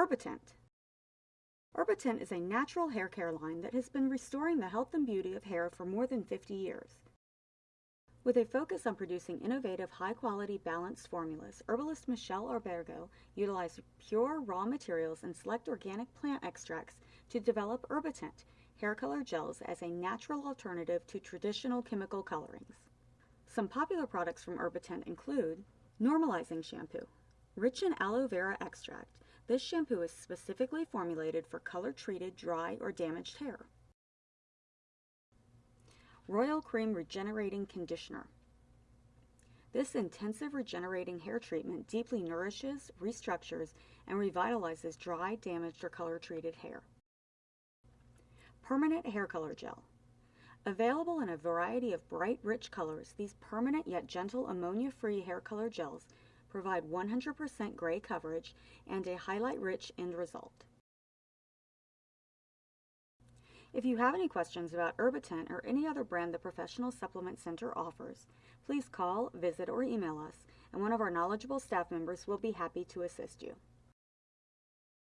Herbatint. Herbatint is a natural hair care line that has been restoring the health and beauty of hair for more than 50 years. With a focus on producing innovative, high-quality, balanced formulas, herbalist Michelle Albergo utilized pure raw materials and select organic plant extracts to develop Herbatint, hair color gels, as a natural alternative to traditional chemical colorings. Some popular products from Herbatint include Normalizing Shampoo. Rich in aloe vera extract, this shampoo is specifically formulated for color-treated, dry, or damaged hair. Royal Cream Regenerating Conditioner. This intensive regenerating hair treatment deeply nourishes, restructures, and revitalizes dry, damaged, or color-treated hair. Permanent Hair Color Gel. Available in a variety of bright, rich colors, these permanent yet gentle ammonia-free hair color gels provide 100% gray coverage and a highlight-rich end result. If you have any questions about Herbatint or any other brand the Professional Supplement Center offers, please call, visit, or email us, and one of our knowledgeable staff members will be happy to assist you.